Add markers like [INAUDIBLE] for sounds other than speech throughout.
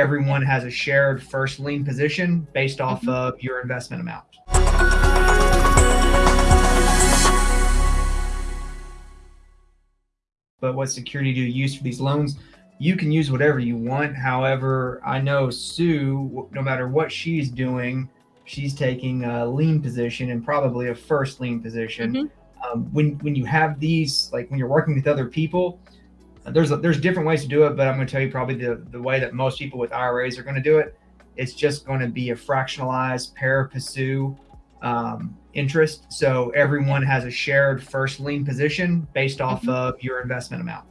everyone has a shared first lien position based off mm-hmm. of your investment amount. But what security do you use for these loans? You can use whatever you want. However, I know Sue, no matter what she's doing, she's taking a lien position and probably a first lien position. Mm-hmm. Um, when when you have these, like when you're working with other people, there's a, there's different ways to do it, but I'm going to tell you probably the the way that most people with IRAs are going to do it. It's just going to be a fractionalized pari passu um, interest. So everyone has a shared first lien position based off mm-hmm. of your investment amount.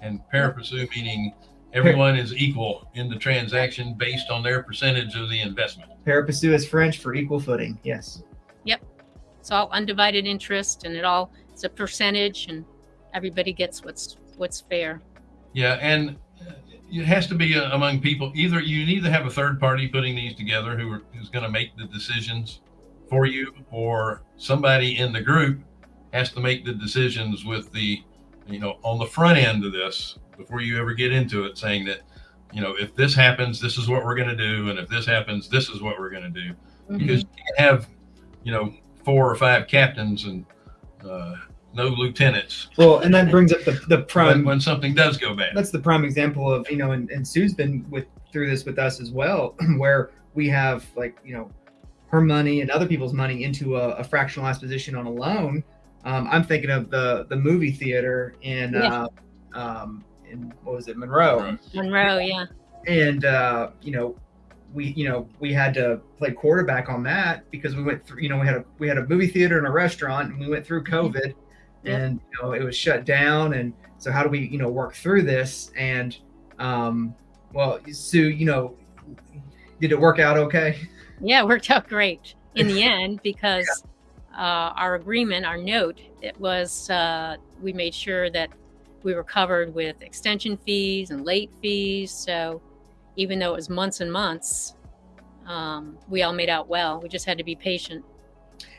And pari passu meaning everyone is equal in the transaction based on their percentage of the investment. Pari passu is French for equal footing. Yes. Yep. It's all undivided interest and it all it's a percentage and everybody gets what's what's fair. Yeah, and it has to be uh, among people. Either you need to have a third party putting these together who are, who's going to make the decisions for you, or somebody in the group has to make the decisions with the, you know, on the front end of this before you ever get into it, saying that, you know, if this happens, this is what we're going to do, and if this happens, this is what we're going to do, mm-hmm. because you have, you know, four or five captains and uh, no lieutenants. Well, and that brings up the the prime when, when, something does go bad. That's the prime example of you know, and, and Sue's been with through this with us as well, [CLEARS THROAT] where we have like you know, her money and other people's money into a, a fractionalized position on a loan. Um, I'm thinking of the the movie theater in yeah. uh, um, in what was it, Monroe? Monroe, yeah. And uh, you know, we you know we had to play quarterback on that because we went through you know we had a we had a movie theater and a restaurant and we went through mm-hmm. And you know it was shut down. And so how do we you know work through this? And um well sue you know did it work out okay? Yeah it worked out great in the [LAUGHS] end because yeah. uh, our agreement our note it was uh, we made sure that we were covered with extension fees and late fees. So even though it was months and months um, we all made out well. We just had to be patient.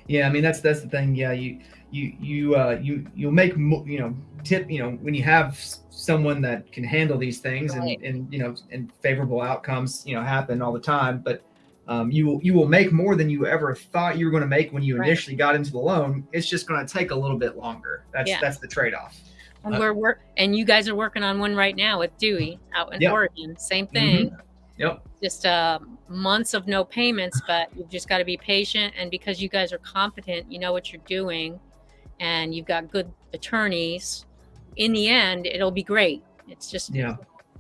Yeah i mean that's that's the thing. Yeah you you you uh, you you'll make you know tip you know when you have someone that can handle these things right. and and you know and favorable outcomes you know happen all the time but um, you will you will make more than you ever thought you were going to make when you right. initially got into the loan it's just going to take a little bit longer that's yeah. that's the trade-off and uh, we're work and you guys are working on one right now with dewey out in yep. oregon same thing mm-hmm. Yep. Just uh, months of no payments, but you've just got to be patient. And because you guys are competent, you know what you're doing and you've got good attorneys, in the end, it'll be great. It's just yeah,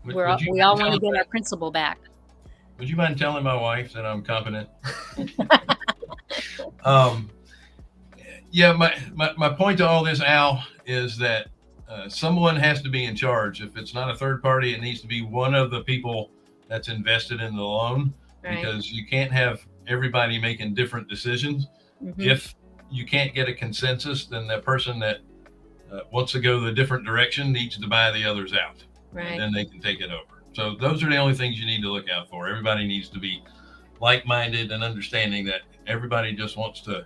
we're all, we all want to get our principal back. Would you mind telling my wife that I'm competent? [LAUGHS] um, yeah, my, my my point to all this, Al, is that uh, someone has to be in charge. If it's not a third party, it needs to be one of the people that's invested in the loan right. because you can't have everybody making different decisions. Mm-hmm. If you can't get a consensus, then the person that uh, wants to go the different direction needs to buy the others out. Right. And then they can take it over. So those are the only things you need to look out for. Everybody needs to be like-minded and understanding that everybody just wants to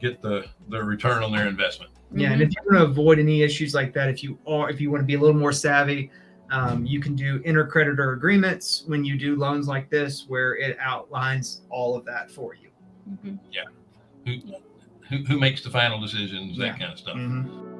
get the the return on their investment. Yeah, and if you want to avoid any issues like that, if you are if you want to be a little more savvy, um, you can do intercreditor agreements when you do loans like this, where it outlines all of that for you. Mm-hmm. Yeah who, who makes the final decisions, that kind of stuff. Mm-hmm.